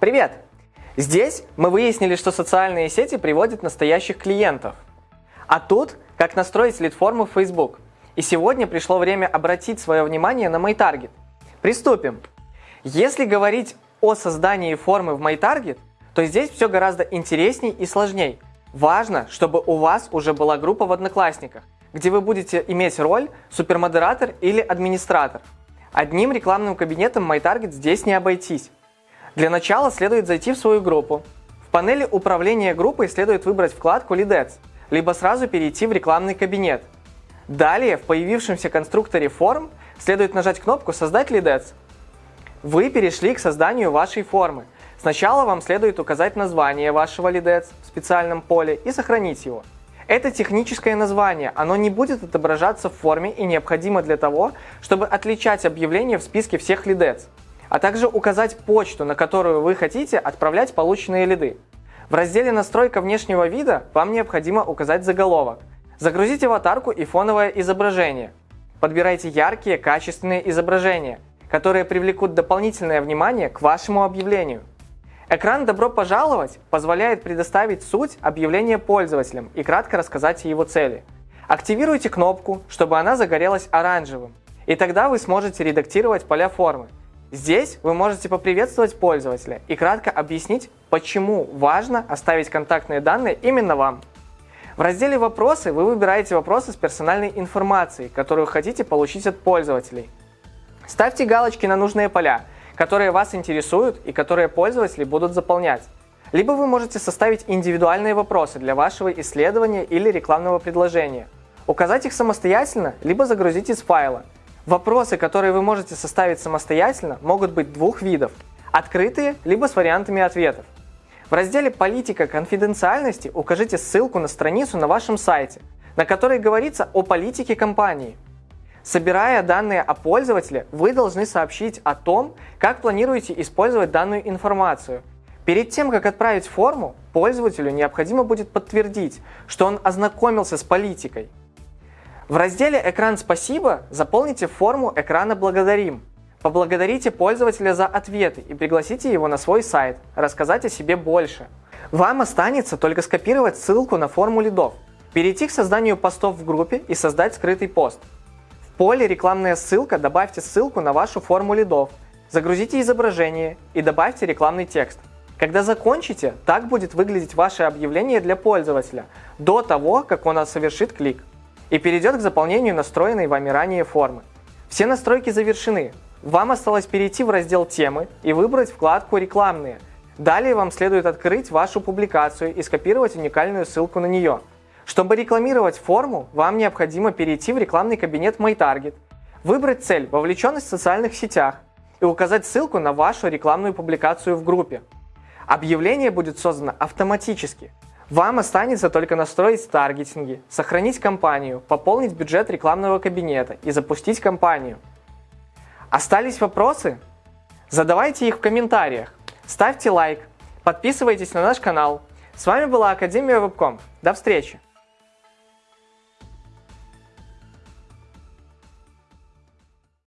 Привет! Здесь мы выяснили, что социальные сети приводят настоящих клиентов. А тут, как настроить лид-форму в Facebook. И сегодня пришло время обратить свое внимание на MyTarget. Приступим. Если говорить о создании формы в MyTarget, то здесь все гораздо интересней и сложней. Важно, чтобы у вас уже была группа в Одноклассниках, где вы будете иметь роль супермодератор или администратор. Одним рекламным кабинетом MyTarget здесь не обойтись. Для начала следует зайти в свою группу. В панели управления группой следует выбрать вкладку Leadets, либо сразу перейти в рекламный кабинет. Далее в появившемся конструкторе форм следует нажать кнопку «Создать Leadets». Вы перешли к созданию вашей формы. Сначала вам следует указать название вашего Leadets в специальном поле и сохранить его. Это техническое название, оно не будет отображаться в форме и необходимо для того, чтобы отличать объявление в списке всех лидец, а также указать почту, на которую вы хотите отправлять полученные лиды. В разделе «Настройка внешнего вида» вам необходимо указать заголовок. Загрузите аватарку и фоновое изображение. Подбирайте яркие, качественные изображения, которые привлекут дополнительное внимание к вашему объявлению. Экран «Добро пожаловать» позволяет предоставить суть объявления пользователям и кратко рассказать о его цели. Активируйте кнопку, чтобы она загорелась оранжевым, и тогда вы сможете редактировать поля формы. Здесь вы можете поприветствовать пользователя и кратко объяснить, почему важно оставить контактные данные именно вам. В разделе «Вопросы» вы выбираете вопросы с персональной информацией, которую хотите получить от пользователей. Ставьте галочки на нужные поля – которые вас интересуют и которые пользователи будут заполнять. Либо вы можете составить индивидуальные вопросы для вашего исследования или рекламного предложения. Указать их самостоятельно, либо загрузить из файла. Вопросы, которые вы можете составить самостоятельно, могут быть двух видов – открытые, либо с вариантами ответов. В разделе «Политика конфиденциальности» укажите ссылку на страницу на вашем сайте, на которой говорится о политике компании – Собирая данные о пользователе, вы должны сообщить о том, как планируете использовать данную информацию. Перед тем, как отправить форму, пользователю необходимо будет подтвердить, что он ознакомился с политикой. В разделе «Экран спасибо» заполните форму экрана «Благодарим». Поблагодарите пользователя за ответы и пригласите его на свой сайт, рассказать о себе больше. Вам останется только скопировать ссылку на форму лидов, перейти к созданию постов в группе и создать скрытый пост поле «Рекламная ссылка» добавьте ссылку на вашу форму лидов, загрузите изображение и добавьте рекламный текст. Когда закончите, так будет выглядеть ваше объявление для пользователя до того, как он совершит клик и перейдет к заполнению настроенной вами ранее формы. Все настройки завершены. Вам осталось перейти в раздел «Темы» и выбрать вкладку «Рекламные». Далее вам следует открыть вашу публикацию и скопировать уникальную ссылку на нее. Чтобы рекламировать форму, вам необходимо перейти в рекламный кабинет MyTarget, выбрать цель «Вовлеченность в социальных сетях» и указать ссылку на вашу рекламную публикацию в группе. Объявление будет создано автоматически. Вам останется только настроить таргетинги, сохранить кампанию, пополнить бюджет рекламного кабинета и запустить кампанию. Остались вопросы? Задавайте их в комментариях, ставьте лайк, подписывайтесь на наш канал. С вами была Академия Вебком. До встречи!